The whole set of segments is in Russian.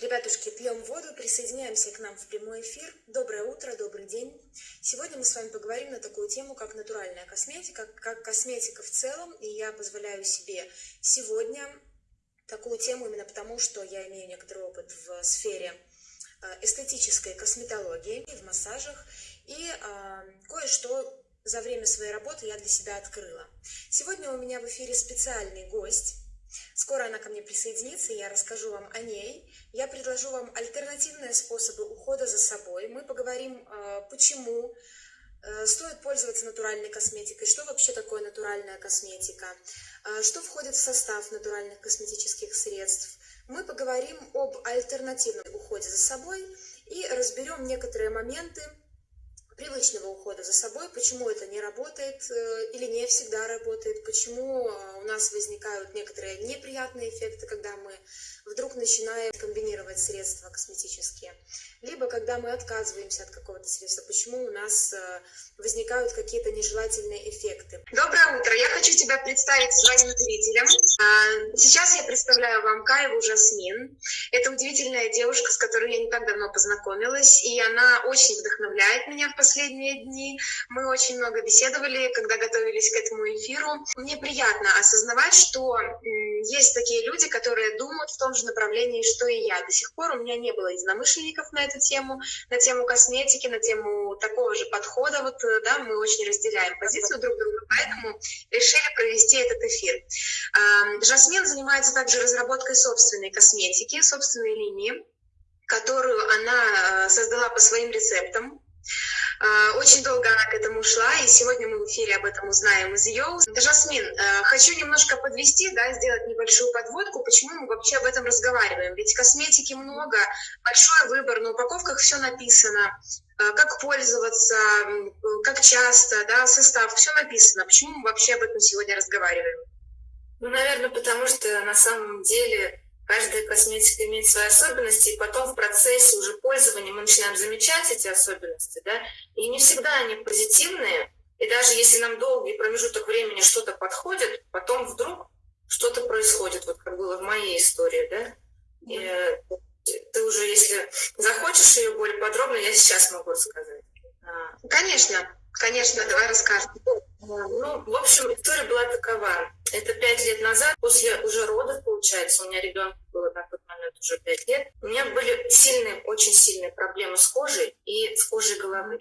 Ребятушки, пьем воду, присоединяемся к нам в прямой эфир. Доброе утро, добрый день. Сегодня мы с вами поговорим на такую тему, как натуральная косметика, как косметика в целом. И я позволяю себе сегодня такую тему именно потому, что я имею некоторый опыт в сфере э, эстетической косметологии, в массажах. И э, кое-что за время своей работы я для себя открыла. Сегодня у меня в эфире специальный гость. Скоро она ко мне присоединится, и я расскажу вам о ней. Я предложу вам альтернативные способы ухода за собой. Мы поговорим, э, почему э, стоит пользоваться натуральной косметикой, что вообще такое натуральная косметика, э, что входит в состав натуральных косметических средств. Мы поговорим об альтернативном уходе за собой и разберем некоторые моменты, привычного ухода за собой, почему это не работает э, или не всегда работает, почему э, у нас возникают некоторые неприятные эффекты, когда мы вдруг начинаем комбинировать средства косметические, либо когда мы отказываемся от какого-то средства, почему у нас э, возникают какие-то нежелательные эффекты. Доброе утро! Я хочу тебя представить своим зрителям. А, сейчас я представляю вам Каеву Жасмин. Это удивительная девушка, с которой я не так давно познакомилась, и она очень вдохновляет меня в последние дни. Мы очень много беседовали, когда готовились к этому эфиру. Мне приятно осознавать, что есть такие люди, которые думают в том же направлении, что и я. До сих пор у меня не было единомышленников на эту тему, на тему косметики, на тему такого же подхода. Вот, э, да, мы очень разделяем позицию друг друга, поэтому решили провести этот эфир. Жасмин занимается также разработкой собственной косметики, линии, которую она э, создала по своим рецептам. А, очень долго она к этому шла, и сегодня мы в эфире об этом узнаем из ее. Жасмин, э, хочу немножко подвести, да, сделать небольшую подводку, почему мы вообще об этом разговариваем. Ведь косметики много, большой выбор, на упаковках все написано, э, как пользоваться, как часто, да, состав, все написано. Почему мы вообще об этом сегодня разговариваем? Ну, наверное, потому что на самом деле каждая косметика имеет свои особенности, и потом в процессе уже пользования мы начинаем замечать эти особенности, да, и не всегда они позитивные, и даже если нам долгий промежуток времени что-то подходит, потом вдруг что-то происходит, вот как было в моей истории, да, и, э, ты уже, если захочешь ее более подробно, я сейчас могу рассказать. А. Конечно, конечно, давай расскажем. Ну, в общем, история была такова. Это пять лет назад, после уже родов, получается, у меня ребенку было на тот момент уже пять лет, у меня были сильные, очень сильные проблемы с кожей и с кожей головы.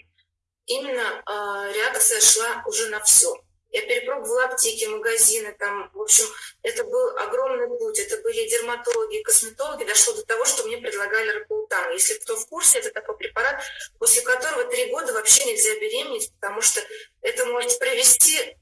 Именно э, реакция шла уже на все. Я перепробовала аптеки, магазины, там, в общем, это был огромный путь. Это были дерматологи, косметологи. Дошло до того, что мне предлагали рапултан. Если кто в курсе, это такой препарат, после которого три года вообще нельзя беременеть, потому что это может привести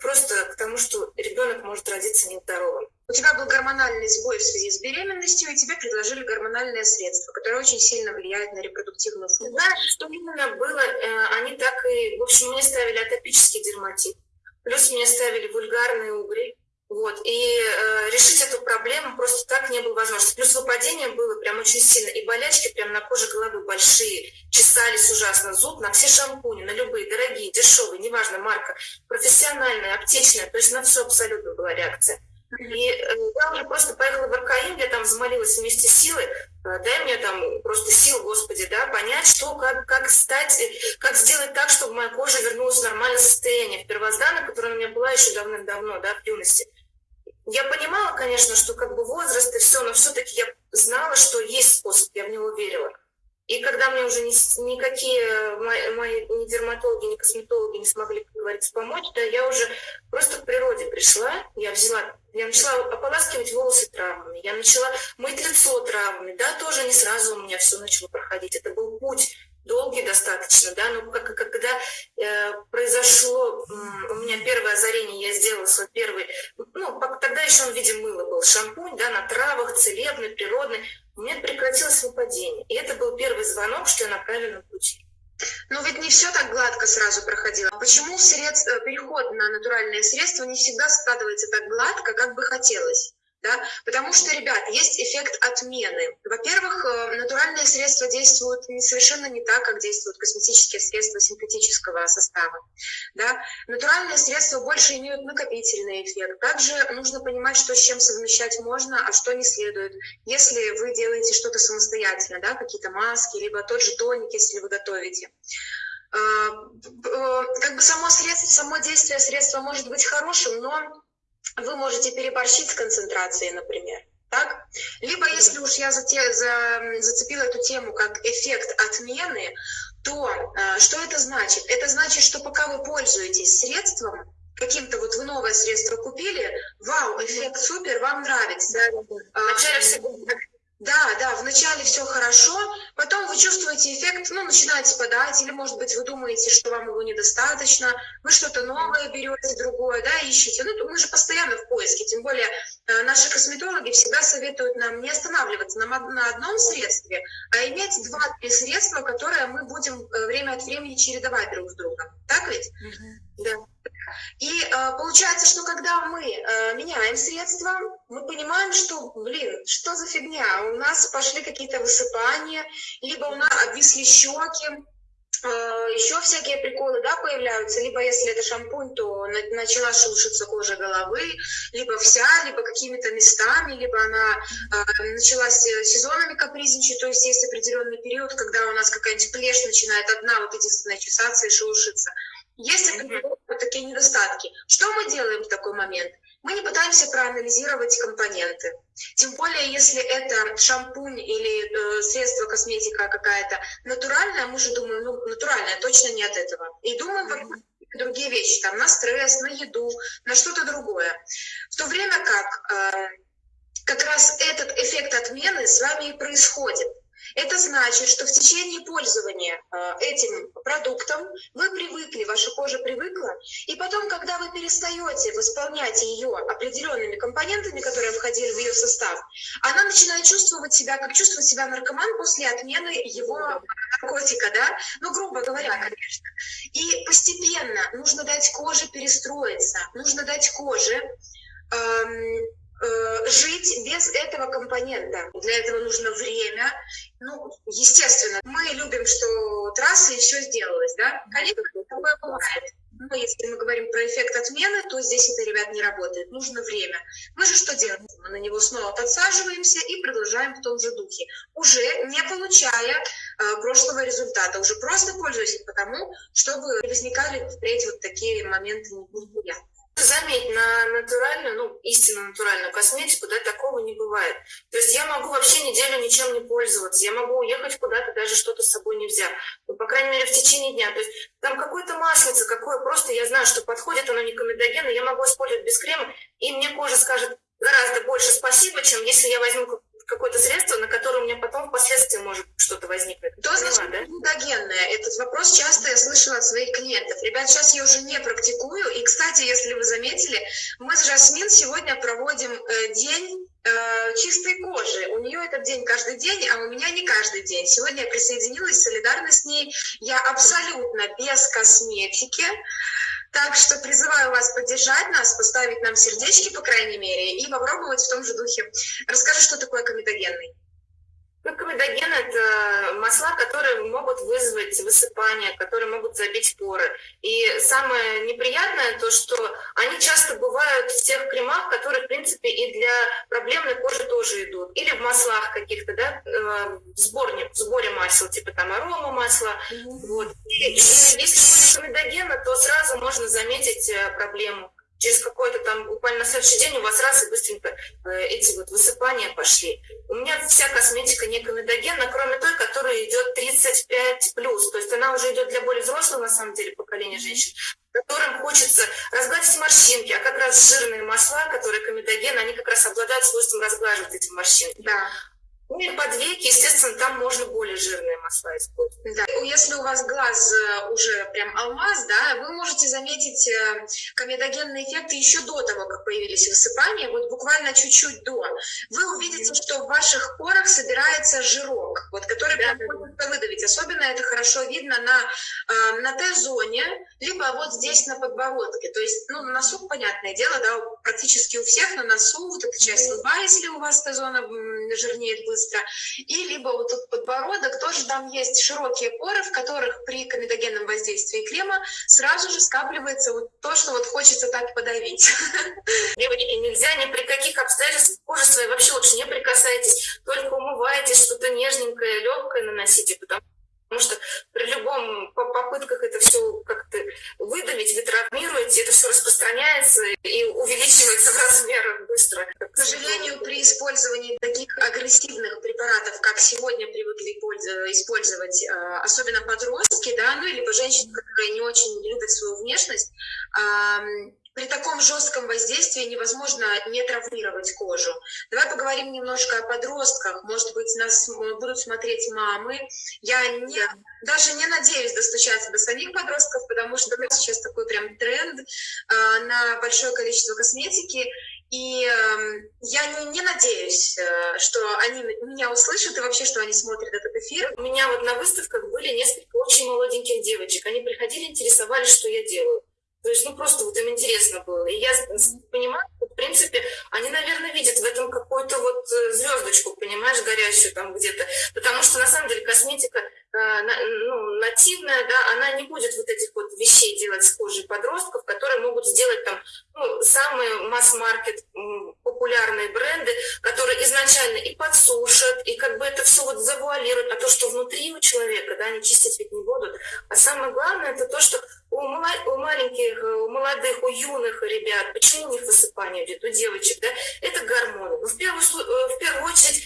просто к тому, что ребенок может родиться нездоровым. У тебя был гормональный сбой в связи с беременностью, и тебе предложили гормональное средство, которое очень сильно влияет на репродуктивную функцию. Знаешь, что именно было, э, они так и... В общем, мне ставили атопический дерматит, плюс мне ставили вульгарные угри, вот, и э, решить эту проблему просто так не было возможности. Плюс выпадение было прям очень сильно, и болячки прям на коже головы большие, чесались ужасно, зуб на все шампуни, на любые, дорогие, дешевые, неважно, марка, профессиональная, аптечная, то есть на все абсолютно была реакция. И э, я уже просто поехала в РКИ, я там взмолилась вместе с силой, э, дай мне там просто сил, Господи, да, понять, что, как, как стать, э, как сделать так, чтобы моя кожа вернулась в нормальное состояние, в первозданное, которое у меня была еще давным-давно, да, в юности. Я понимала, конечно, что как бы возраст и все, но все-таки я знала, что есть способ, я в него верила. И когда мне уже ни, никакие мои, мои ни дерматологи, ни косметологи не смогли, как говорится, помочь, да, я уже просто к природе пришла, я взяла, я начала ополаскивать волосы травмами, я начала мыть лицо травмами, да, тоже не сразу у меня все начало проходить, это был путь долгий достаточно, да, но как, когда э, произошло э, у меня первое озарение, я сделала свой первый, ну, тогда еще он в виде мыла был, шампунь, да, на травах, целебный, природный, у меня прекратилось выпадение. И это был первый звонок, что я на правильном пути. Но ведь не все так гладко сразу проходило. Почему средств, э, переход на натуральные средства не всегда складывается так гладко, как бы хотелось? Да, потому что, ребят, есть эффект отмены. Во-первых, э, натуральные средства действуют совершенно не так, как действуют косметические средства синтетического состава, да. Натуральные средства больше имеют накопительный эффект. Также нужно понимать, что с чем совмещать можно, а что не следует. Если вы делаете что-то самостоятельно, да, какие-то маски, либо тот же тоник, если вы готовите. Э, э, как бы само средство, само действие средства может быть хорошим, но вы можете переборщить с концентрацией, например. Так? Либо, если уж я за, зацепила эту тему как эффект отмены, то э, что это значит? Это значит, что пока вы пользуетесь средством, каким-то вот вы новое средство купили, вау, эффект супер, вам нравится. Вначале все да, да, вначале все хорошо, потом вы чувствуете эффект, ну, начинаете подать, или, может быть, вы думаете, что вам его недостаточно, вы что-то новое берете, другое, да, ищете. Ну, мы же постоянно в поиске, тем более э, наши косметологи всегда советуют нам не останавливаться на, одном средстве, а иметь два-три средства, которые мы будем э, время от времени чередовать друг с другом. Так ведь? Угу. Да. И э, получается, что когда мы э, меняем средства, мы понимаем, что, блин, что за фигня? У нас пошли какие-то высыпания, либо у нас обвисли щеки, э, еще всякие приколы, да, появляются. Либо если это шампунь, то на, начала шелушиться кожа головы, либо вся, либо какими-то местами, либо она э, начала сезонами капризничать, то есть есть определенный период, когда у нас какая-нибудь плешь начинает одна вот единственная чесаться и шелушиться. Есть вот такие недостатки. Что мы делаем в такой момент? Мы не пытаемся проанализировать компоненты. Тем более, если это шампунь или э, средство косметика какая-то натуральная, мы же думаем, ну, натуральная, точно не от этого. И думаем mm-hmm. другие вещи, там, на стресс, на еду, на что-то другое. В то время как э, как раз этот эффект отмены с вами и происходит. Это значит, что в течение пользования э, этим продуктом вы привыкли, ваша кожа привыкла, и потом, когда вы перестаете восполнять ее определенными компонентами, которые входили в ее состав, она начинает чувствовать себя, как чувствует себя наркоман после отмены его наркотика, да? Ну, грубо говоря, конечно. И постепенно нужно дать коже перестроиться, нужно дать коже эм, Э, жить без этого компонента. Для этого нужно время. Ну, естественно, мы любим, что трасса и все сделалось, да? Конечно, такое бывает. Но если мы говорим про эффект отмены, то здесь это, ребят, не работает. Нужно время. Мы же что делаем? Мы на него снова подсаживаемся и продолжаем в том же духе. Уже не получая э, прошлого результата, уже просто пользуясь потому, чтобы возникали впредь вот такие моменты неприятные. Заметь, на натуральную, ну, истинно натуральную косметику, да, такого не бывает. То есть я могу вообще неделю ничем не пользоваться, я могу уехать куда-то, даже что-то с собой не взяв. Ну, по крайней мере, в течение дня. То есть там какое-то маслице, какое просто я знаю, что подходит, оно не комедогенно, я могу использовать без крема, и мне кожа скажет гораздо больше спасибо, чем если я возьму какое-то средство, на которое у меня потом впоследствии может что-то возникнуть. Что значит да? глюкогенное? Этот вопрос часто я слышала от своих клиентов. Ребят, сейчас я уже не практикую. И, кстати, если вы заметили, мы с Жасмин сегодня проводим э, день э, чистой кожи. У нее этот день каждый день, а у меня не каждый день. Сегодня я присоединилась, солидарна с ней. Я абсолютно без косметики. Так что призываю вас поддержать нас, поставить нам сердечки, по крайней мере, и попробовать в том же духе. Расскажи, что такое комедогенный. Ну, комедоген – это масла, которые могут вызвать высыпание, которые могут забить поры. И самое неприятное то, что они часто бывают в тех кремах, которые, в принципе, и для проблемной кожи тоже идут. Или в маслах каких-то, да, э, в сборе, в сборе масел, типа там арома масла. Mm-hmm. Вот. И, и если будет комедогена, то сразу можно заметить э, проблему через какой-то там, буквально на следующий день у вас раз и быстренько э, эти вот высыпания пошли. У меня вся косметика не комедогенна, кроме той, которая идет 35+, плюс, то есть она уже идет для более взрослого, на самом деле, поколения женщин, которым хочется разгладить морщинки, а как раз жирные масла, которые комедоген, они как раз обладают свойством разглаживать эти морщинки. Да. Ну и под веки, естественно, там можно более жирные масла использовать. Да. Если у вас глаз э, уже прям алмаз, да, вы можете заметить э, комедогенный эффект еще до того, как появились высыпания, вот буквально чуть-чуть до. Вы увидите, что в ваших порах собирается жирок, вот, который да, прям да. выдавить. Особенно это хорошо видно на, э, на Т-зоне, либо вот здесь на подбородке. То есть, ну, на носу, понятное дело, да, практически у всех на носу, вот эта часть лба, если у вас Т-зона жирнеет быстро. И либо вот тут подбородок, тоже там есть широкие поры, в которых при комедогенном воздействии крема сразу же скапливается вот то, что вот хочется так подавить. Девочки, нельзя ни при каких обстоятельствах кожи своей вообще лучше не прикасайтесь, только умывайтесь, что-то нежненькое, легкое наносите, потому Потому что при любом попытках это все как-то выдавить, вы травмируете, это все распространяется и увеличивается в размерах быстро. К сожалению, при использовании таких агрессивных препаратов, как сегодня привыкли использовать, а, особенно подростки, да, ну, либо женщины, которые не очень любят свою внешность, при таком жестком воздействии невозможно не травмировать кожу. Давай поговорим немножко о подростках. Может быть, нас будут смотреть мамы. Я не, даже не надеюсь достучаться до самих подростков, потому что сейчас такой прям тренд э, на большое количество косметики. И я не, не надеюсь, э, что они меня услышат и вообще, что они смотрят этот эфир. У меня вот на выставках были несколько очень молоденьких девочек. Они приходили, интересовались, что я делаю. То есть, ну, просто вот им интересно было. И я понимаю, что, в принципе, они, наверное, видят в этом какую-то вот э, звездочку, понимаешь, горящую там где-то. Потому что, на самом деле, косметика э, ну, нативная, да, она не будет вот этих вот вещей делать с кожей подростков, которые могут сделать там ну, самые масс-маркет популярные бренды, которые изначально и подсушат, и как бы это все вот завуалируют, а то, что внутри у человека, да, они чистить ведь не будут. А самое главное, это то, что у, у маленьких, у молодых, у юных ребят, почему у них высыпание идет, у девочек, да, это гормоны. Ну, в первую, э, в первую очередь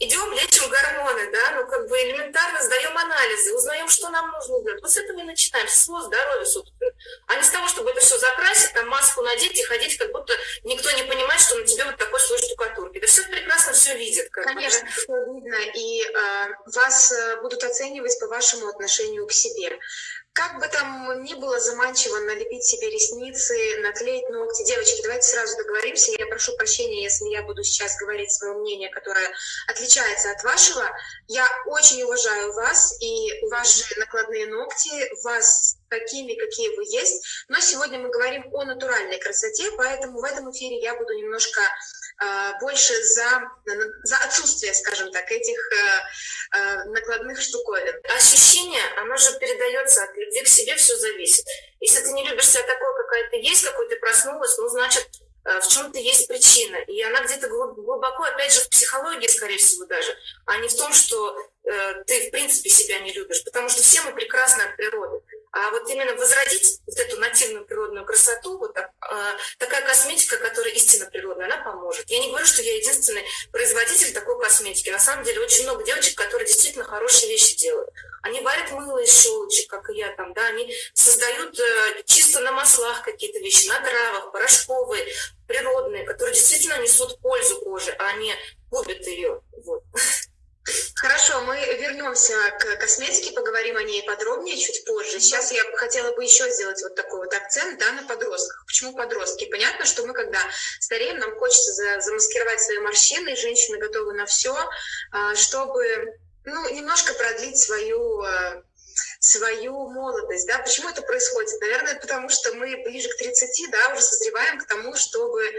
идем, лечим гормоны, да, ну, как бы элементарно сдаем анализы, узнаем, что нам нужно делать. Вот с этого и начинаем, с своего здоровья, собственно. А не с того, чтобы это все закрасить, там маску надеть и ходить, как будто никто не понимает, что на тебе вот такой слой штукатурки. Да все прекрасно все видят. Как Конечно, бы, да? все видно, и э, вас э, будут оценивать по вашему отношению к себе. Как бы там ни было заманчиво налепить себе ресницы, наклеить ногти. Девочки, давайте сразу договоримся. Я прошу прощения, если я буду сейчас говорить свое мнение, которое отличается от вашего. Я очень уважаю вас и ваши накладные ногти, вас такими, какие вы есть. Но сегодня мы говорим о натуральной красоте, поэтому в этом эфире я буду немножко больше за, за отсутствие, скажем так, этих э, э, накладных штуковин. Ощущение, оно же передается от любви к себе, все зависит. Если ты не любишь себя такой, какая ты есть, какой ты проснулась, ну, значит, э, в чем-то есть причина. И она где-то глубоко, опять же, в психологии, скорее всего, даже, а не в том, что ты, в принципе, себя не любишь. Потому что все мы прекрасны от природы. А вот именно возродить вот эту нативную природную красоту, вот так, э, такая косметика, которая истинно природная, она поможет. Я не говорю, что я единственный производитель такой косметики. На самом деле очень много девочек, которые действительно хорошие вещи делают. Они варят мыло из щелочек, как и я там, да, они создают э, чисто на маслах какие-то вещи, на травах, порошковые, природные, которые действительно несут пользу коже, а не губят ее. Вот. Хорошо, мы вернемся к косметике, поговорим о ней подробнее чуть позже. Сейчас я хотела бы еще сделать вот такой вот акцент да, на подростках. Почему подростки? Понятно, что мы, когда стареем, нам хочется замаскировать свои морщины, женщины готовы на все, а, чтобы ну, немножко продлить свою а, свою молодость, да, почему это происходит? Наверное, потому что мы ближе к 30, да, уже созреваем к тому, чтобы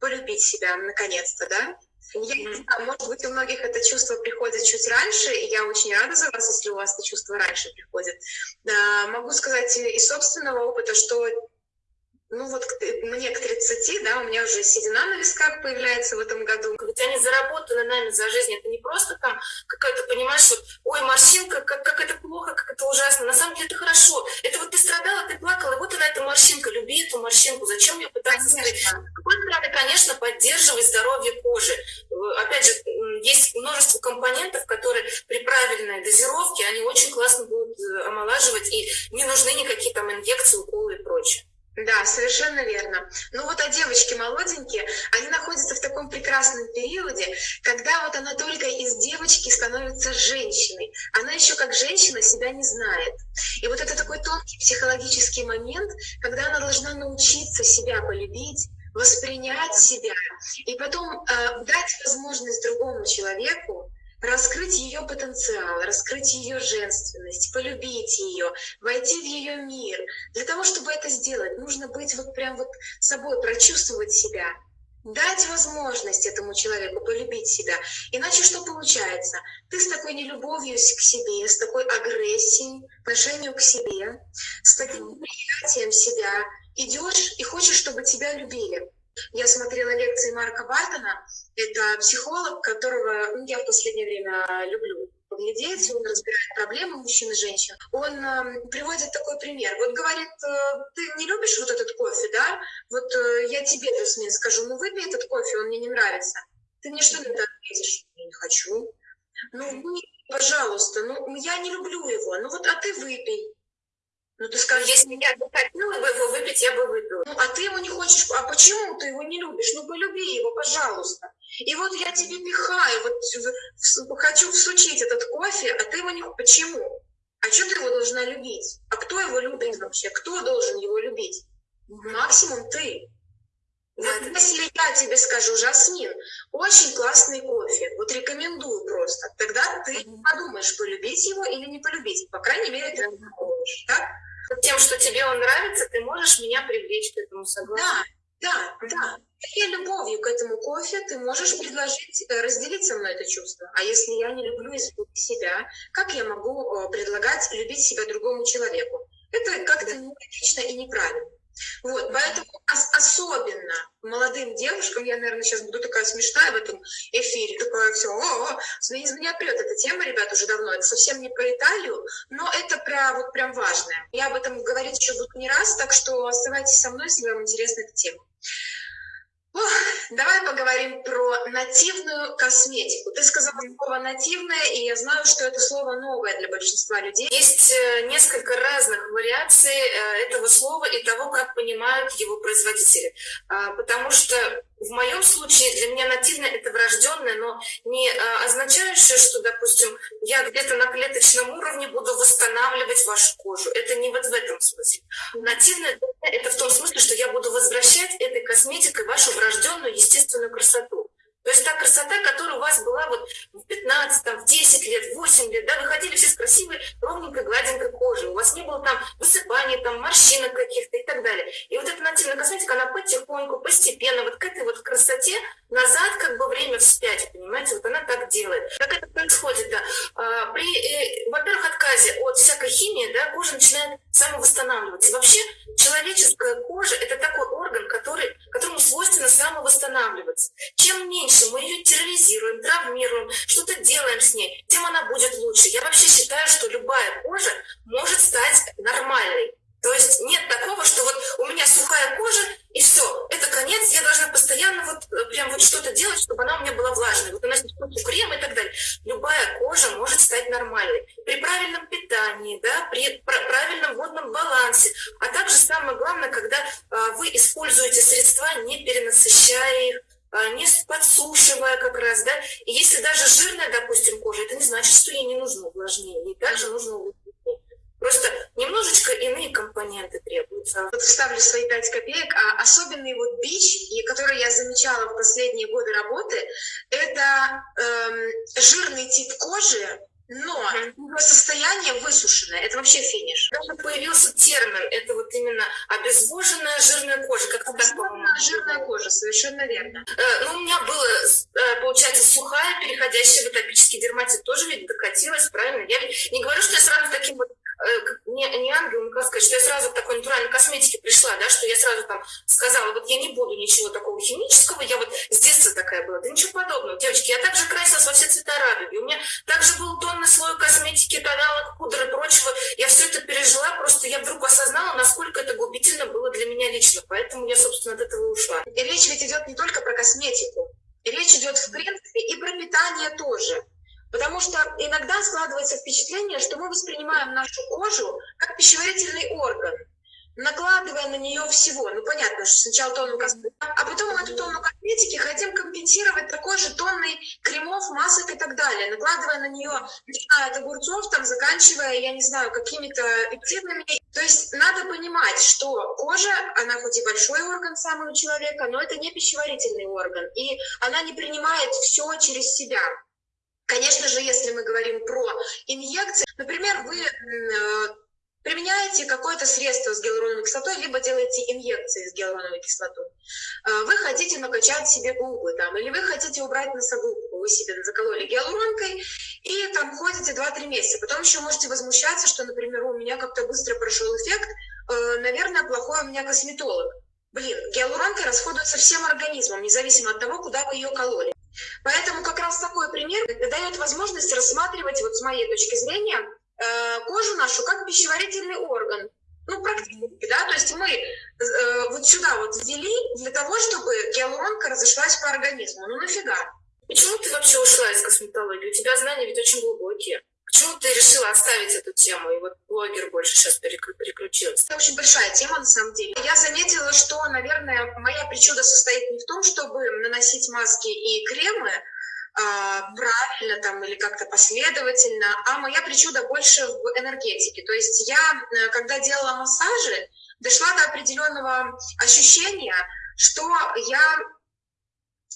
полюбить себя наконец-то, да, я не знаю, может быть, у многих это чувство приходит чуть раньше, и я очень рада за вас, если у вас это чувство раньше приходит. Могу сказать из собственного опыта, что ну вот мне к 30, да, у меня уже седина на висках появляется в этом году. Ведь они заработаны нами за жизнь. Это не просто там какая-то, понимаешь, вот, ой, морщинка, как, как это плохо, как это ужасно. На самом деле это хорошо. Это вот ты страдала, ты плакала, вот она эта морщинка. Люби эту морщинку. Зачем ее пытаться скрыть? С какой стороны, конечно, поддерживать здоровье кожи. Опять же, есть множество компонентов, которые при правильной дозировке, они очень классно будут э, омолаживать, и не нужны никакие там инъекции, уколы и прочее. Да, совершенно верно. Ну вот, а девочки молоденькие, они находятся в таком прекрасном периоде, когда вот она только из девочки становится женщиной. Она еще как женщина себя не знает. И вот это такой тонкий психологический момент, когда она должна научиться себя полюбить, воспринять себя и потом э, дать возможность другому человеку раскрыть ее потенциал, раскрыть ее женственность, полюбить ее, войти в ее мир. Для того, чтобы это сделать, нужно быть вот прям вот собой, прочувствовать себя, дать возможность этому человеку полюбить себя. Иначе что получается? Ты с такой нелюбовью к себе, с такой агрессией по отношению к себе, с таким неприятием себя идешь и хочешь, чтобы тебя любили. Я смотрела лекции Марка Бартона, это психолог, которого ну, я в последнее время люблю поглядеть, он разбирает проблемы мужчин и женщин. Он э, приводит такой пример. Вот говорит, э, ты не любишь вот этот кофе, да? Вот э, я тебе, Жасмин, скажу, ну выпей этот кофе, он мне не нравится. Ты мне что на это ответишь? Я не хочу. Ну, пожалуйста, ну я не люблю его, ну вот, а ты выпей. Ну ты скажешь, если я бы хотела бы его выпить, я бы выпила. Ну, а ты его не хочешь, а почему ты его не любишь? Ну, полюби его, пожалуйста. И вот я тебе пихаю, вот хочу всучить этот кофе, а ты его не... Почему? А что ты его должна любить? А кто его любит вообще? Кто должен его любить? Максимум ты. Вот если я тебе скажу, Жасмин, очень классный кофе, вот рекомендую просто, тогда ты подумаешь, полюбить его или не полюбить. По крайней мере, ты подумаешь, так? Тем, что тебе он нравится, ты можешь меня привлечь к этому, согласна? Да, да, да. И любовью к этому кофе ты можешь предложить, э, разделить со мной это чувство. А если я не люблю себя, как я могу э, предлагать любить себя другому человеку? Это как-то нелогично и неправильно. Вот, поэтому особенно молодым девушкам, я, наверное, сейчас буду такая смешная в этом эфире, такая все, о, о, из меня прет эта тема, ребят, уже давно, это совсем не про Италию, но это про, вот прям важное. Я об этом говорить еще буду не раз, так что оставайтесь со мной, если вам интересна эта тема. Давай поговорим про нативную косметику. Ты сказала слово нативное, и я знаю, что это слово новое для большинства людей. Есть э, несколько разных вариаций э, этого слова и того, как понимают его производители. А, потому что в моем случае для меня нативное это врожденное, но не а, означающее, что, допустим, я где-то на клеточном уровне буду восстанавливать вашу кожу. Это не вот в этом смысле. Нативное это в том смысле, что я буду возвращать косметикой вашу врожденную естественную красоту. То есть та красота, которая у вас была вот в 15, там, в 10 лет, в 8 лет, да, вы ходили все с красивой, ровненькой, гладенькой кожей, у вас не было там высыпаний, там, морщинок каких-то и так далее. И вот эта нативная косметика, она потихоньку, постепенно, вот к этой вот красоте назад как бы время вспять, понимаете, вот она так делает. Как это происходит, да? А, при, э, во-первых, отказе от всякой химии, да, кожа начинает самовосстанавливаться. вообще человеческая кожа – это такой орган, который, которому свойственно самовосстанавливаться. Чем меньше мы ее терроризируем, травмируем, что-то делаем с ней, тем она будет лучше. Я вообще считаю, что любая кожа может стать нормальной. То есть нет такого, что вот у меня сухая кожа, и все, это конец, я должна постоянно вот э, прям вот что-то делать, чтобы она у меня была влажной. Вот у нас есть крем и так далее. Любая кожа может стать нормальной. При правильном питании, да, при правильном водном балансе, а также самое главное, когда а, вы используете средства, не перенасыщая их, а, не подсушивая как раз, да, и если даже жирная, допустим, кожа, это не значит, что ей не нужно увлажнение, ей также нужно увлажнение. Просто немножечко иные компоненты требуются. Вот вставлю свои пять копеек. А особенный вот бич, и который я замечала в последние годы работы, это эм, жирный тип кожи, но его состояние высушенное, это вообще финиш. Даже появился термин, это вот именно обезвоженная жирная кожа, как-то так, жирная кожа, совершенно верно. Э, ну, у меня было, э, получается, сухая, переходящая в атопический дерматит, тоже ведь докатилась, правильно? Я не говорю, что я сразу таким вот Э, не, не ангел, как сказать, что я сразу к такой натуральной косметике пришла, да, что я сразу там сказала, вот я не буду ничего такого химического, я вот с детства такая была. Да ничего подобного, девочки, я также красилась во все цвета радуги, у меня также был тонный слой косметики, тоналок, пудр и прочего, я все это пережила, просто я вдруг осознала, насколько это губительно было для меня лично, поэтому я, собственно, от этого ушла. И речь ведь идет не только про косметику, речь идет, в принципе, и про питание тоже. Потому что иногда складывается впечатление, что мы воспринимаем нашу кожу как пищеварительный орган, накладывая на нее всего. Ну, понятно, что сначала тонну косметики, а потом мы эту тонну косметики хотим компенсировать такой же тонной кремов, масок и так далее, накладывая на нее, начиная от огурцов, там, заканчивая, я не знаю, какими-то пептидами. То есть надо понимать, что кожа, она хоть и большой орган самого человека, но это не пищеварительный орган, и она не принимает все через себя. Конечно же, если мы говорим про инъекции, например, вы э, применяете какое-то средство с гиалуроновой кислотой, либо делаете инъекции с гиалуроновой кислотой. Э, вы хотите накачать себе губы, там, или вы хотите убрать носогубку, вы себе закололи гиалуронкой, и там ходите 2-3 месяца. Потом еще можете возмущаться, что, например, у меня как-то быстро прошел эффект, э, наверное, плохой у меня косметолог. Блин, гиалуронка расходуется всем организмом, независимо от того, куда вы ее кололи. Поэтому как раз такой пример дает возможность рассматривать, вот с моей точки зрения, э, кожу нашу как пищеварительный орган. Ну, практически, да, то есть мы э, вот сюда вот ввели для того, чтобы гиалуронка разошлась по организму. Ну, нафига? Почему ты вообще ушла из косметологии? У тебя знания ведь очень глубокие. Почему ты решила оставить эту тему, и вот блогер больше сейчас переключился? Это очень большая тема, на самом деле. Я заметила, что, наверное, моя причуда состоит не в том, чтобы наносить маски и кремы, а, правильно там или как-то последовательно, а моя причуда больше в энергетике. То есть я, э, когда делала массажи, дошла до определенного ощущения, что я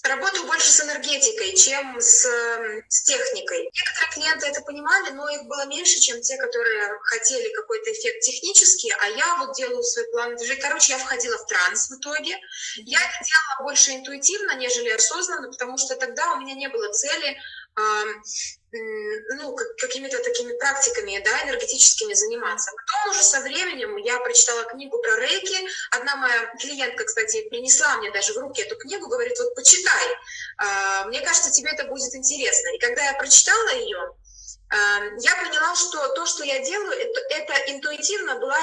работаю больше с энергетикой, чем с, с техникой. Некоторые клиенты это понимали, но их было меньше, чем те, которые хотели какой-то эффект технический, а я вот делаю свой план движения. Короче, я входила в транс в итоге. Я это делала больше интуитивно, нежели осознанно, потому что тогда у меня не было цели ну, какими-то такими практиками, да, энергетическими заниматься. Потом уже со временем я прочитала книгу про рейки. Одна моя клиентка, кстати, принесла мне даже в руки эту книгу, говорит, вот почитай, а, мне кажется, тебе это будет интересно. И когда я прочитала ее, я поняла, что то, что я делаю, это, это интуитивно была,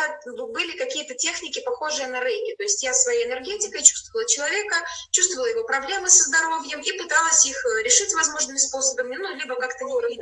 были какие-то техники, похожие на рейки. То есть я своей энергетикой чувствовала человека, чувствовала его проблемы со здоровьем и пыталась их э, решить возможными способами, ну, либо как-то не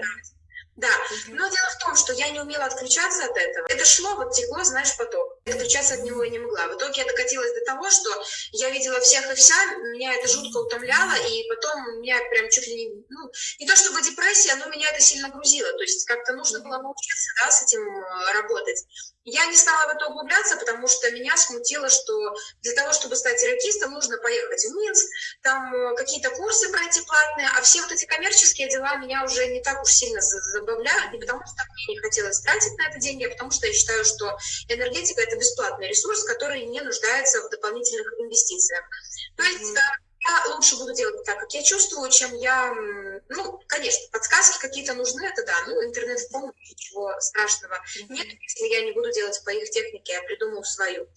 да, но дело в том, что я не умела отключаться от этого. Это шло, вот текло, знаешь, поток. Отключаться от него я не могла. В итоге я докатилась до того, что я видела всех и вся, меня это жутко утомляло, и потом меня прям чуть ли не, ну, не то чтобы депрессия, но меня это сильно грузило. То есть как-то нужно было научиться, да, с этим э, работать. Я не стала в это углубляться, потому что меня смутило, что для того, чтобы стать рейкистом, нужно поехать в Минск, там э, какие-то курсы пройти платные, а все вот эти коммерческие дела меня уже не так уж сильно забавляют, не потому что мне не хотелось тратить на это деньги, а потому что я считаю, что энергетика – это бесплатный ресурс, который не нуждается в дополнительных инвестициях. То есть я лучше буду делать так, как я чувствую, чем я... Ну, конечно, подсказки какие-то нужны, это да. Ну, интернет в помощь, ничего страшного нет, если я не буду делать по их технике, я придумаю свою.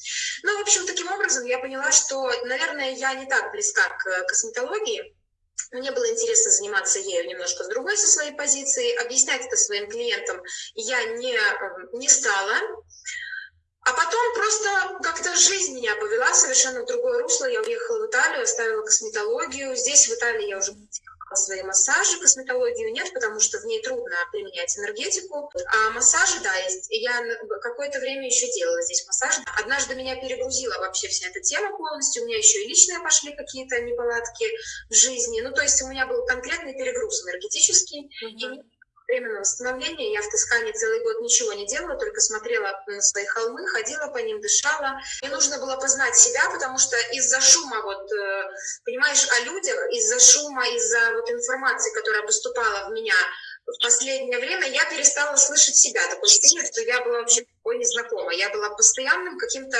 Ну, в общем, таким образом я поняла, что, наверное, я не так близка к косметологии, мне было интересно заниматься ею немножко с другой, со своей позиции. Объяснять это своим клиентам я не, не стала. А потом просто как-то жизнь меня повела совершенно в другое русло. Я уехала в Италию, оставила косметологию. Здесь, в Италии, я уже свои массажи, косметологию нет, потому что в ней трудно применять энергетику. А массажи, да, есть. Я какое-то время еще делала здесь массаж. Однажды меня перегрузила вообще вся эта тема полностью. У меня еще и личные пошли какие-то неполадки в жизни. Ну, то есть у меня был конкретный перегруз энергетический. Mm-hmm. И временного восстановления. Я в Тоскане целый год ничего не делала, только смотрела на свои холмы, ходила по ним, дышала. Мне нужно было познать себя, потому что из-за шума, вот, э, понимаешь, о людях, из-за шума, из-за вот информации, которая поступала в меня в последнее время, я перестала слышать себя. Такое ощущение, что я была вообще такой незнакомой. Я была постоянным каким-то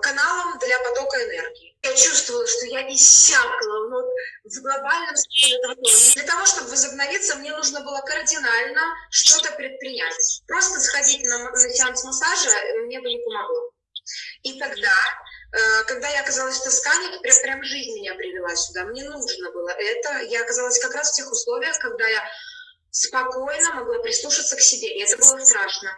каналом для потока энергии я чувствовала, что я иссякла вот, в глобальном смысле Для того, чтобы возобновиться, мне нужно было кардинально что-то предпринять. Просто сходить на, на сеанс массажа мне бы не помогло. И тогда, э, когда я оказалась в Тоскане, прям, прям жизнь меня привела сюда. Мне нужно было это. Я оказалась как раз в тех условиях, когда я спокойно могла прислушаться к себе. И это было страшно.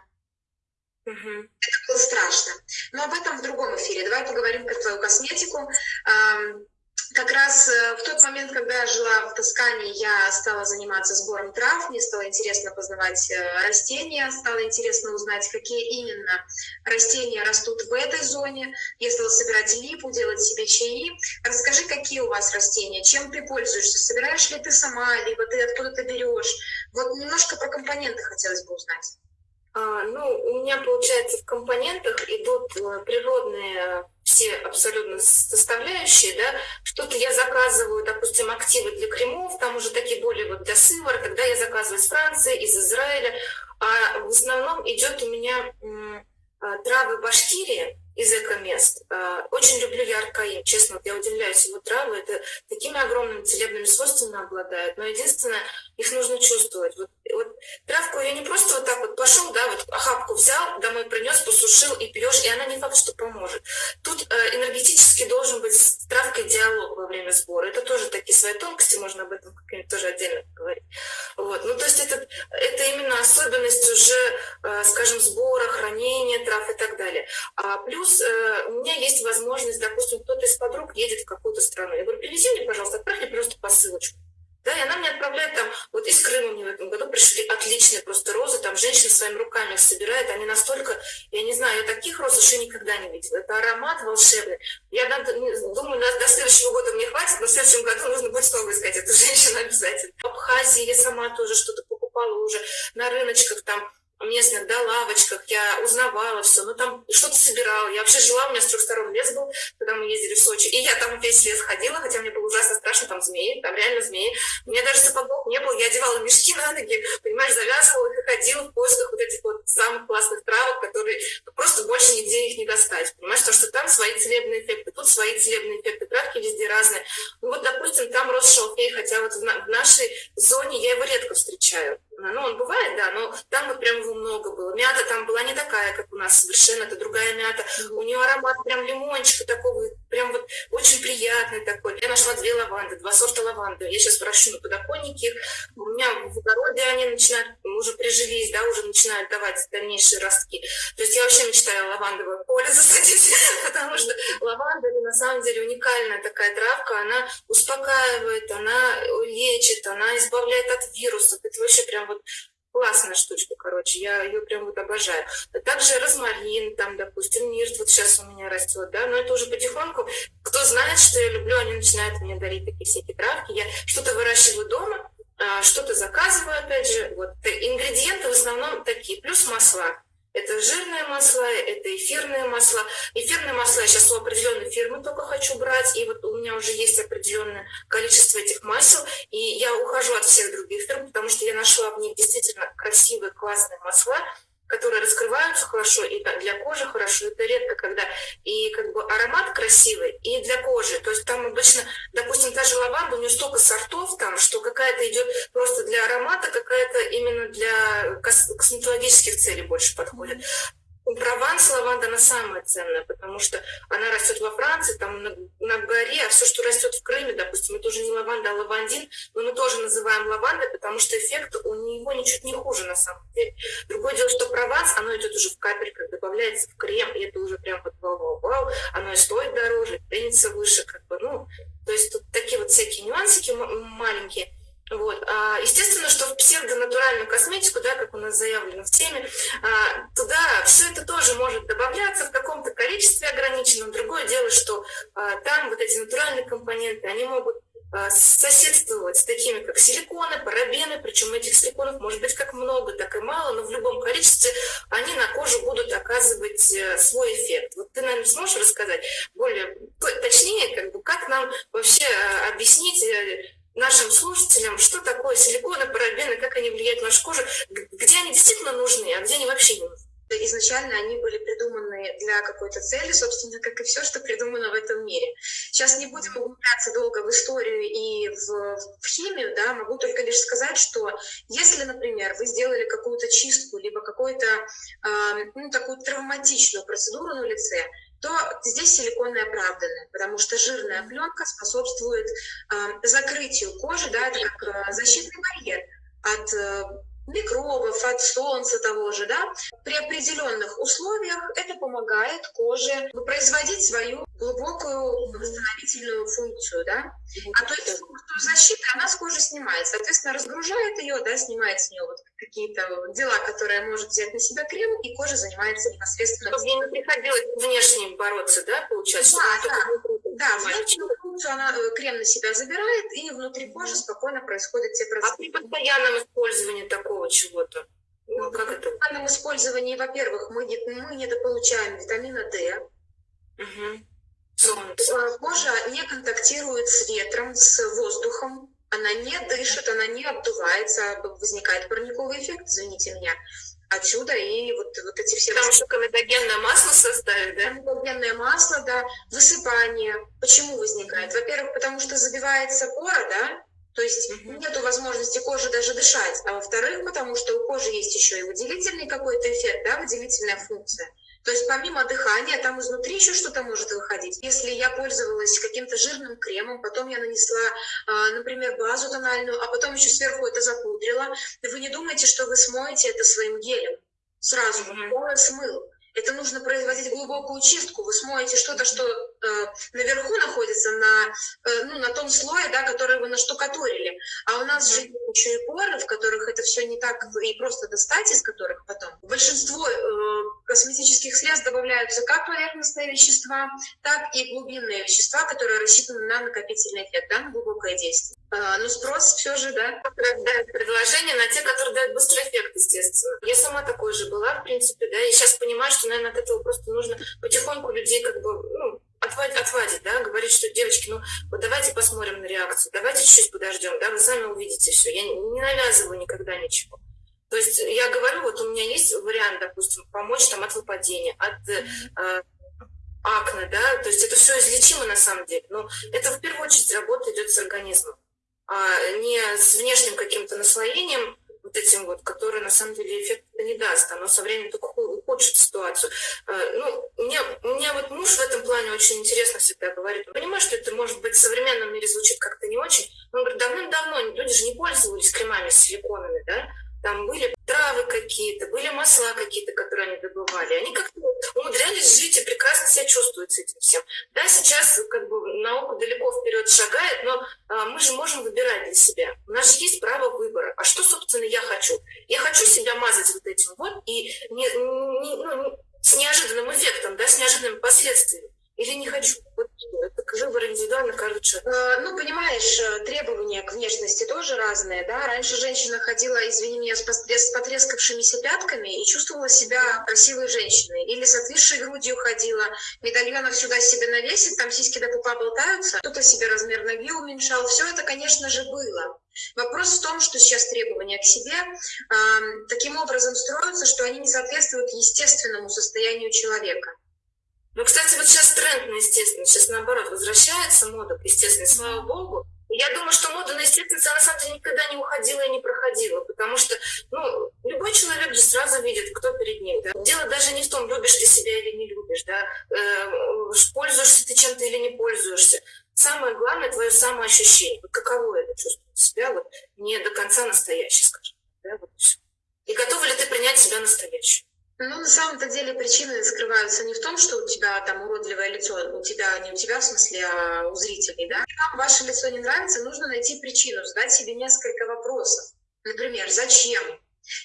Угу. Это было страшно. Но об этом в другом эфире. Давай поговорим про твою косметику. Как раз э, в тот момент, когда я жила в Тоскане, я стала заниматься сбором трав, мне стало интересно познавать э, растения, стало интересно узнать, какие именно растения растут в этой зоне. Я стала собирать липу, делать себе чаи. Расскажи, какие у вас растения, чем ты пользуешься, собираешь ли ты сама, либо ты откуда-то берешь. Вот немножко про компоненты хотелось бы узнать. А, ну, у меня, получается, в компонентах идут э, природные все абсолютно составляющие, да, что-то я заказываю, допустим, активы для кремов, там уже такие более вот для сывара, тогда я заказываю из Франции, из Израиля, а в основном идет у меня а, травы Башкирии, из эко-мест. Очень люблю яркое, честно, я удивляюсь, его травы, это такими огромными целебными свойствами обладают, но единственное, их нужно чувствовать. Вот, вот травку я не просто вот так вот пошел, да, вот охапку взял, домой принес, посушил и пьешь, и она не факт, что поможет. Тут э, энергетически должен быть с травкой диалог во время сбора. Это тоже такие свои тонкости, можно об этом как-нибудь тоже отдельно поговорить. Вот. Ну, то есть это, это именно особенность уже, э, скажем, сбора, хранения трав и так далее. А плюс э, у меня есть возможность, допустим, кто-то из подруг едет в какую-то страну. Я говорю, привези мне, пожалуйста, отправь мне просто посылочку. Да, и она мне отправляет там, вот из Крыма мне в этом году пришли отличные просто розы, там женщина своими руками их собирает, они настолько, я не знаю, я таких роз еще никогда не видела. Это аромат волшебный. Я думаю, до, до следующего года мне хватит, но в следующем году нужно будет снова искать эту женщину обязательно. В Абхазии я сама тоже что-то покупала уже на рыночках там, местных, да, лавочках, я узнавала все, ну там что-то собирала. Я вообще жила, у меня с трех сторон лес был, когда мы ездили в Сочи, и я там весь лес ходила, хотя мне было ужасно страшно, там змеи, там реально змеи. У меня даже сапогов не было, я одевала мешки на ноги, понимаешь, завязывала их и ходила в поисках вот этих вот самых классных травок, которые просто больше нигде их не достать, понимаешь, потому что там свои целебные эффекты, тут свои целебные эффекты, травки везде разные. Ну вот, допустим, там рос шалфей, хотя вот в нашей зоне я его редко встречаю. Ну, он бывает, да, но там вот прям его много было. Мята там была не такая, как у нас совершенно, это другая мята. У нее аромат прям лимончика такого, прям вот очень приятный такой. Я нашла две лаванды, два сорта лаванды. Я сейчас прощу на подоконнике. У меня в огороде они начинают, уже прижились, да, уже начинают давать дальнейшие ростки. То есть я вообще мечтаю лавандовое поле засадить, потому что лаванда на самом деле уникальная такая травка, она успокаивает, она лечит, она избавляет от вирусов. Это вообще прям вот классная штучка, короче, я ее прям вот обожаю. Также розмарин, там, допустим, мирт вот сейчас у меня растет, да, но это уже потихоньку, кто знает, что я люблю, они начинают мне дарить такие всякие травки, я что-то выращиваю дома, а, что-то заказываю, опять же, вот, ингредиенты в основном такие, плюс масла, это жирные масла, это эфирные масла. Эфирные масла я сейчас у определенной фирмы только хочу брать, и вот у меня уже есть определенное количество этих масел, и я ухожу от всех других фирм, потому что я нашла в них действительно красивые, классные масла, которые раскрываются хорошо и для кожи хорошо. Это редко, когда и как бы аромат красивый, и для кожи. То есть там обычно, допустим, та же лаванда, у нее столько сортов там, что какая-то идет просто для аромата, какая-то именно для косметологических целей больше подходит. Прованс лаванда, она самая ценная, потому что она растет во Франции, там на, на горе, а все, что растет в Крыме, допустим, это уже не лаванда, а лавандин, но мы тоже называем лавандой, потому что эффект у него ничуть не хуже на самом деле. Другое дело, что прованс, оно идет уже в капельках, добавляется в крем, и это уже прям вот вау-вау-вау, оно и стоит дороже, ценится выше, как бы, ну, то есть тут такие вот всякие нюансики маленькие. Вот. А, естественно, что в псевдонатуральную косметику, да, как у нас заявлено в теме, а, туда все это тоже может добавляться в каком-то количестве ограниченном. Другое дело, что а, там вот эти натуральные компоненты, они могут соседствовать с такими, как силиконы, парабены, причем этих силиконов может быть как много, так и мало, но в любом количестве они на кожу будут оказывать э, свой эффект. Вот ты, наверное, сможешь рассказать более точнее, как бы, как нам вообще объяснить э, нашим слушателям, что такое силиконы, парабены, как они влияют на нашу кожу, где они действительно нужны, а где они вообще не нужны. Изначально они были придуманы для какой-то цели, собственно, как и все, что придумано в этом мире. Сейчас не будем углубляться долго в историю и в, в химию, да, могу только лишь сказать, что если, например, вы сделали какую-то чистку, либо какую-то, э, ну, такую травматичную процедуру на лице, то здесь силиконы оправданы, потому что жирная пленка способствует э, закрытию кожи, да, это как э, защитный барьер от э, микробов, от солнца того же, да, при определенных условиях это помогает коже производить свою глубокую восстановительную функцию, да, а то есть защита, она с кожи снимает, соответственно, разгружает ее, да, снимает с нее вот какие-то дела, которые может взять на себя крем, и кожа занимается непосредственно... Чтобы ей не приходилось внешне бороться, да, получается? Да, да. Да, функцию она э, крем на себя забирает, и внутри кожи спокойно происходят те процессы. А при постоянном использовании такого чего-то? Ну, как это? При постоянном использовании, во-первых, мы, не, мы недополучаем витамина D. Угу. Солнце. Кожа не контактирует с ветром, с воздухом, она не дышит, она не обдувается, возникает парниковый эффект, извините меня. Отсюда и вот, вот эти все... Потому что комедогенное масло составит, да? Комедогенное масло, да. Высыпание. Почему возникает? Во-первых, потому что забивается пора, да? То есть mm-hmm. нету возможности кожи даже дышать. А во-вторых, потому что у кожи есть еще и выделительный какой-то эффект, да, выделительная функция. То есть помимо дыхания, там изнутри еще что-то может выходить. Если я пользовалась каким-то жирным кремом, потом я нанесла, а, например, базу тональную, а потом еще сверху это запудрила, вы не думайте, что вы смоете это своим гелем. Сразу mm-hmm. смыл. Это нужно производить глубокую чистку. Вы смоете что-то, что наверху находится на, э, ну, на том слое, да, который вы наштукатурили. А у нас же еще и поры, в которых это все не так и просто достать из которых потом. Большинство э, косметических средств добавляются как поверхностные вещества, так и глубинные вещества, которые рассчитаны на накопительный эффект, да, на глубокое действие. Ну, спрос все же, да. Дают предложение на те, которые дают быстрый эффект, естественно. Я сама такой же была, в принципе, да, и сейчас понимаю, что, наверное, от этого просто нужно потихоньку людей как бы, ну, отводить, отводить, да, говорить, что девочки, ну, вот давайте посмотрим на реакцию, давайте чуть-чуть подождем, да, вы сами увидите все. Я не навязываю никогда ничего. То есть я говорю, вот у меня есть вариант, допустим, помочь там от выпадения, от э, акне, да, то есть это все излечимо на самом деле, но это в первую очередь работа идет с организмом, а не с внешним каким-то наслоением, вот этим вот, который на самом деле эффект не даст, оно со временем только ухудшит ситуацию. Э, ну, мне, меня вот муж в этом плане очень интересно всегда говорит. Понимаю, что это, может быть, в современном мире звучит как-то не очень. Он говорит, давным-давно люди же не пользовались кремами силиконами, да? там были травы какие-то, были масла какие-то, которые они добывали. Они как-то умудрялись жить и прекрасно себя чувствуют с этим всем. Да, сейчас как бы наука далеко вперед шагает, но а, мы же можем выбирать для себя. У нас же есть право выбора. А что, собственно, я хочу? Я хочу себя мазать вот этим вот и не, ну, с неожиданным эффектом, да, с неожиданными последствиями. Или не хочу. Каждого человека. Ну, понимаешь, э, требования к внешности тоже разные, да. Раньше женщина ходила, извини меня, с потрескавшимися пятками и чувствовала себя красивой женщиной. Или с отвисшей грудью ходила, медальонов сюда себе навесит, там сиськи до пупа болтаются, кто-то себе размер ноги уменьшал. Все это, конечно же, было. Вопрос в том, что сейчас требования к себе э, таким образом строятся, что они не соответствуют естественному состоянию человека. Ну, кстати, вот сейчас тренд на естественность, сейчас наоборот возвращается мода к естественности, слава богу. Я думаю, что мода на естественность, она на самом деле никогда не уходила и не проходила, потому что, ну, любой человек же сразу видит, кто перед ним. Да? Дело даже не в том, любишь ты себя или не любишь, да, э, пользуешься ты чем-то или не пользуешься. Самое главное твое самоощущение. Вот каково это чувствовать себя, вот не до конца настоящий, скажем. Да, вот и, и готова ли ты принять себя настоящую? Ну, на самом-то деле причины скрываются не в том, что у тебя там уродливое лицо, у тебя, не у тебя в смысле, а у зрителей, да. Если вам ваше лицо не нравится, нужно найти причину, задать себе несколько вопросов. Например, зачем?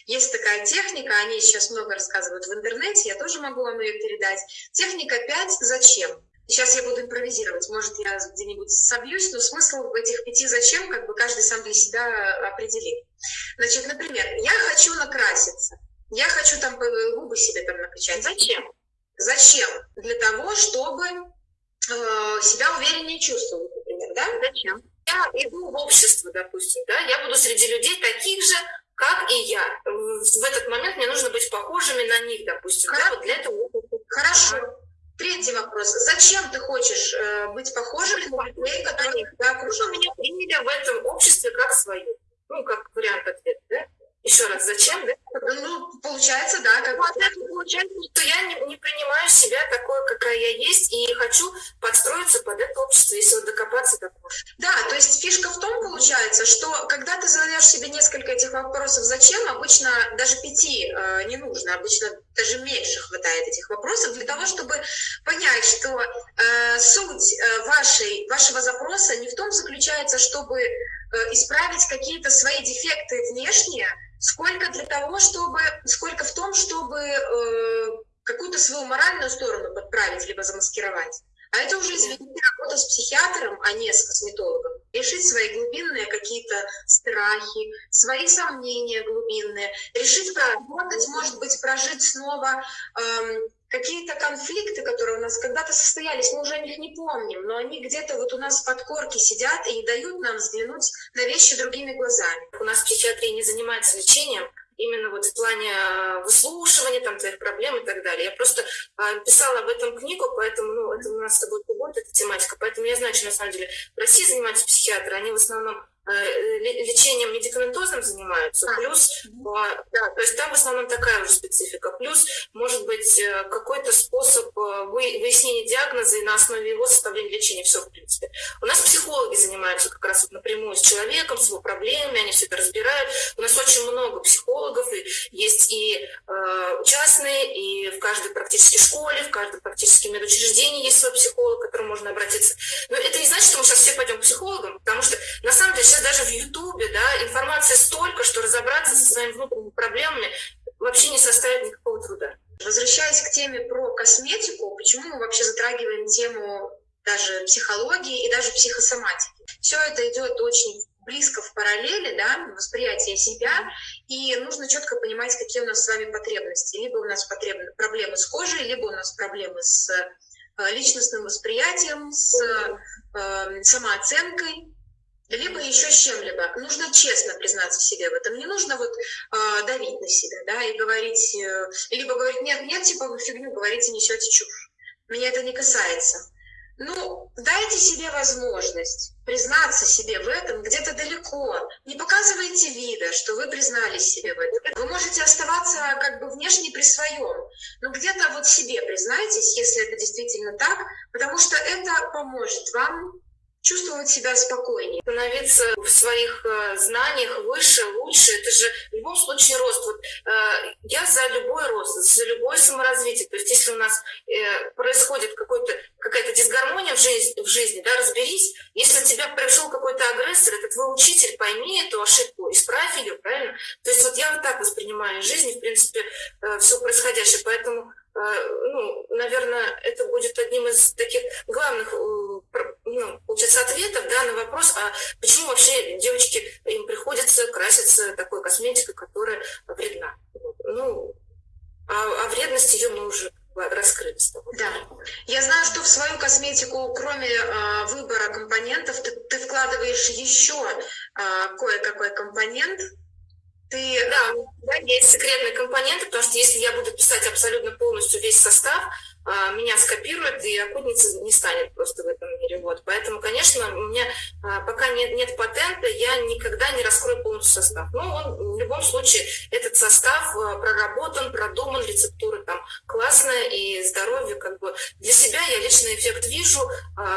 Есть такая техника, о ней сейчас много рассказывают в интернете, я тоже могу вам ее передать. Техника 5 «Зачем?». Сейчас я буду импровизировать, может, я где-нибудь собьюсь, но смысл в этих пяти «зачем» как бы каждый сам для себя определит. Значит, например, я хочу накраситься – я хочу там губы себе там накачать. Зачем? Зачем? Для того, чтобы э, себя увереннее чувствовать, например, да? Зачем? Я иду в общество, допустим, да, я буду среди людей таких же, как и я. В этот момент мне нужно быть похожими на них, допустим. Хорошо. Да, вот для этого... Хорошо. Третий вопрос. Зачем ты хочешь э, быть похожим на людей, которые тебя окружают? Меня приняли в этом обществе как свою. Ну, как вариант ответа, да? Еще раз, зачем, да? Ну, получается, да. Как... Ну, от этого получается, что я не, не принимаю себя такой, какая я есть, и хочу подстроиться под это общество, если вот докопаться до Да, то есть фишка в том, получается, что когда ты задаешь себе несколько этих вопросов «зачем?», обычно даже пяти э, не нужно, обычно даже меньше хватает этих вопросов для того, чтобы понять, что э, суть э, вашей, вашего запроса не в том заключается, чтобы э, исправить какие-то свои дефекты внешние, сколько для того, чтобы, сколько в том, чтобы э, какую-то свою моральную сторону подправить, либо замаскировать. А это уже, извините, работа с психиатром, а не с косметологом. Решить свои глубинные какие-то страхи, свои сомнения глубинные, решить проработать, может быть, прожить снова эм, какие-то конфликты, которые у нас когда-то состоялись, мы уже о них не помним, но они где-то вот у нас в подкорке сидят и дают нам взглянуть на вещи другими глазами. У нас психиатрия не занимается лечением, именно вот в плане э, выслушивания там твоих проблем и так далее. Я просто а, писала об этом книгу, поэтому, ну, это у нас с тобой будет эта тематика, поэтому я знаю, что на самом деле в России занимаются психиатры, они в основном лечением медикаментозным занимаются, а. плюс, да, то есть там в основном такая уже специфика, плюс, может быть, э, какой-то способ э, выяснения диагноза и на основе его составления лечения, все, в принципе. У нас психологи занимаются как раз вот напрямую с человеком, с его проблемами, они все это разбирают. У нас очень много психологов, и есть и э, частные, и в каждой практически школе, в каждом практически медучреждении есть свой психолог, к которому можно обратиться. Но это не значит, что мы сейчас все пойдем к психологам, потому что на самом деле сейчас даже в Ютубе, да, информации столько, что разобраться со своими внутренними проблемами вообще не составит никакого труда. Возвращаясь к теме про косметику, почему мы вообще затрагиваем тему даже психологии и даже психосоматики? Все это идет очень близко в параллели, да, восприятие себя, и нужно четко понимать, какие у нас с вами потребности. Либо у нас потреб... проблемы с кожей, либо у нас проблемы с э, личностным восприятием, с э, самооценкой, либо еще с чем-либо. Нужно честно признаться себе в этом. Не нужно вот э, давить на себя, да, и говорить, э, либо говорить, нет, нет, типа вы фигню говорите, несете чушь. Меня это не касается. Ну, дайте себе возможность признаться себе в этом где-то далеко. Не показывайте вида, что вы признались себе в этом. Вы можете оставаться как бы внешне при своем, но где-то вот себе признайтесь, если это действительно так, потому что это поможет вам чувствовать себя спокойнее. Становиться в своих э, знаниях выше, лучше, это же в любом случае рост. Вот, э, я за любой рост, за любое саморазвитие. То есть если у нас э, происходит какая-то дисгармония в жизни, в жизни, да, разберись. Если у тебя пришел какой-то агрессор, это твой учитель, пойми эту ошибку, исправь ее, правильно? То есть вот я вот так воспринимаю жизнь, в принципе, э, все происходящее. Поэтому э, ну, наверное, это будет одним из таких главных получается, ответов да, на вопрос, а почему вообще девочки, им приходится краситься такой косметикой, которая вредна. Ну, а, а вредность ее мы уже раскрыли с тобой. Да. Я знаю, что в свою косметику, кроме э, выбора компонентов, ты, ты вкладываешь еще э, кое-какой компонент. Ты... Да, да, есть секретные компоненты, потому что если я буду писать абсолютно полностью весь состав, а, меня скопируют, и охотница не станет просто в этом мире. Вот. Поэтому, конечно, у меня а, пока нет, нет патента, я никогда не раскрою полностью состав. Но он в любом случае, этот состав а, проработан, продуман, рецептура там классная, и здоровье как бы для себя я личный эффект вижу.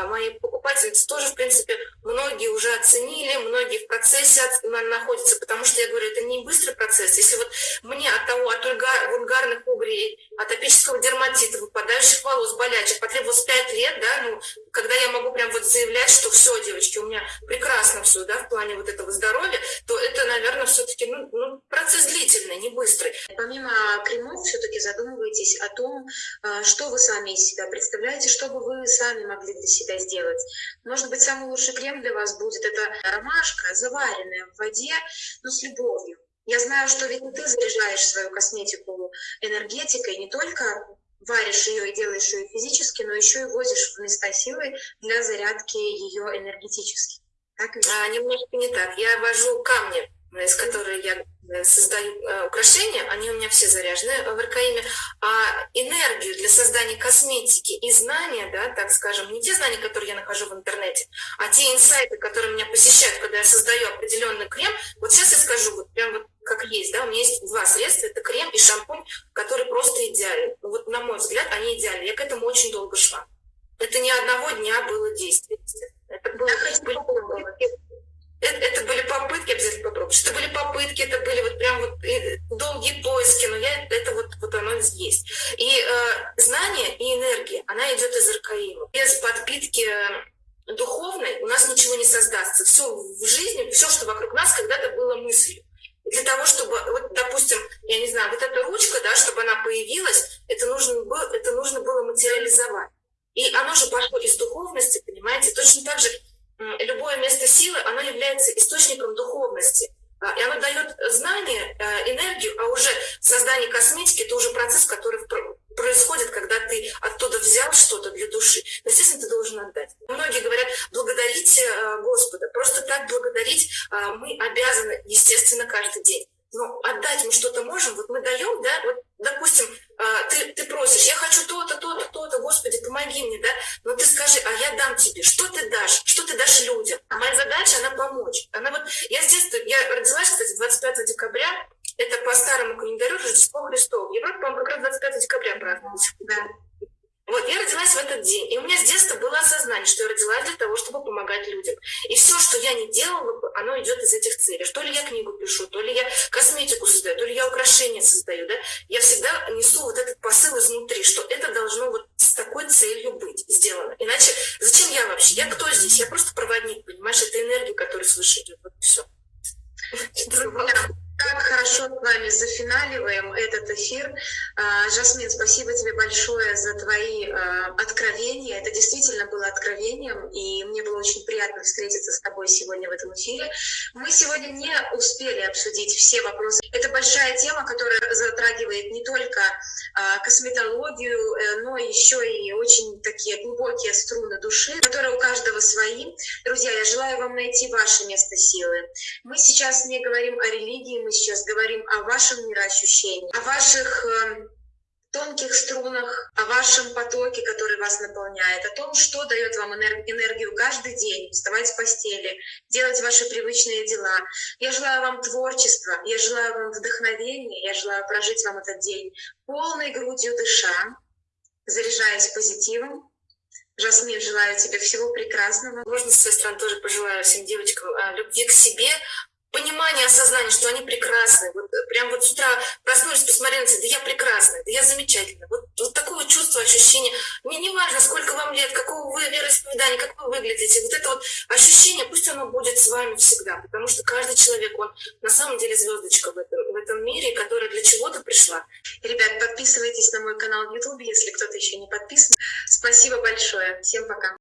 Мои покупательницы тоже, в принципе, многие уже оценили, многие в процессе находятся, потому что я говорю, это не быстрый процесс. Если вот мне от того, от вульгарных угрей, атопического дерматита выпадает выпадающих волос, болячек, потребовалось 5 лет, да, ну, когда я могу прям вот заявлять, что все, девочки, у меня прекрасно все, да, в плане вот этого здоровья, то это, наверное, все-таки, ну, ну, процесс длительный, не быстрый. Помимо кремов, все-таки задумывайтесь о том, а, что вы сами из себя представляете, что бы вы сами могли для себя сделать. Может быть, самый лучший крем для вас будет это ромашка, заваренная в воде, но с любовью. Я знаю, что ведь ты заряжаешь свою косметику энергетикой не только варишь ее и делаешь ее физически, но еще и возишь в места силы для зарядки ее энергетически. Так? А, немножко не так. Я вожу камни, из которых я э, создаю э, украшения, они у меня все заряжены в РКИМе, а энергию для создания косметики и знания, да, так скажем, не те знания, которые я нахожу в интернете, а те инсайты, которые меня посещают, когда я создаю определенный крем, вот сейчас я скажу, вот прям вот как есть, да, у меня есть два средства, это крем и шампунь, которые просто идеальны. Ну, вот, на мой взгляд, они идеальны. Я к этому очень долго шла. Это не одного дня было действие. Это было, были это, это были попытки, обязательно попробовать. Это были попытки, это были вот прям вот долгие поиски, но я, это вот, вот оно есть. И э, знание и энергия, она идет из Аркаима. Без подпитки духовной у нас ничего не создастся. Все в жизни, все, что вокруг нас, когда-то было мыслью. И для того, чтобы, вот, допустим, я не знаю, вот эта ручка, да, чтобы она появилась, это нужно, было, это нужно было материализовать. И оно же пошло из духовности, понимаете? Точно так же любое место силы, оно является источником духовности. А, и оно дает знание, э, энергию, а уже создание косметики – это уже процесс, который происходит, когда ты оттуда взял что-то для души. Но, естественно, ты должен отдать. Многие говорят, благодарите э, Господа. Просто так благодарить э, мы обязаны, естественно, каждый день. Но отдать мы что-то можем, вот мы даем, да, вот, допустим, ты, ты просишь, я хочу то-то, то-то, то-то, Господи, помоги мне, да, но ты скажи, а я дам тебе, что ты дашь, что ты дашь людям. А моя задача, она помочь. Она вот, я с детства, я родилась, кстати, 25 декабря, это по старому календарю Рождество Христово. В Европе, по-моему, как раз 25 декабря празднуется. Да. Вот, я родилась в этот день, и у меня с детства было осознание, что я родилась для того, чтобы помогать людям. И все, что я не делала, оно идет из этих целей. То ли я книгу пишу, то ли я косметику создаю, то ли я украшения создаю, да. Я всегда несу вот этот посыл изнутри, что это должно вот с такой целью быть сделано. Иначе зачем я вообще? Я кто здесь? Я просто проводник, понимаешь? Это энергия, которая свыше идет. Вот все. Как хорошо с вами зафиналиваем этот эфир. А, Жасмин, спасибо тебе большое за твои а, откровения. Это действительно было откровением, и мне было очень приятно встретиться с тобой сегодня в этом эфире. Мы сегодня не успели обсудить все вопросы. Это большая тема, которая затрагивает не только а, косметологию, э, но еще и очень такие глубокие струны души, которые у каждого свои. Друзья, я желаю вам найти ваше место силы. Мы сейчас не говорим о религии, мы сейчас говорим о вашем мироощущении, о ваших э, тонких струнах, о вашем потоке, который вас наполняет, о том, что дает вам энергию каждый день, вставать с постели, делать ваши привычные дела. Я желаю вам творчества, я желаю вам вдохновения, я желаю прожить вам этот день полной грудью дыша, заряжаясь позитивом, Жасмин, желаю тебе всего прекрасного. Можно с своей стороны тоже пожелаю всем девочкам а, любви к себе, понимание, осознание, что они прекрасны. Вот э, прям вот с утра проснулись, посмотрели на себя, да я прекрасна, да я замечательна. Вот, вот такое чувство, ощущение. Мне не важно, сколько вам лет, какого вы вероисповедания, как вы выглядите. Вот это вот ощущение, пусть оно будет с вами всегда. Потому что каждый человек, он на самом деле звездочка в этом, в этом мире, которая для чего-то пришла. Ребят, подписывайтесь на мой канал в YouTube, если кто-то еще не подписан. Спасибо большое. Всем пока.